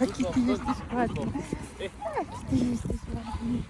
Jaki ty jesteś ładny. Jaki ty jesteś ładny.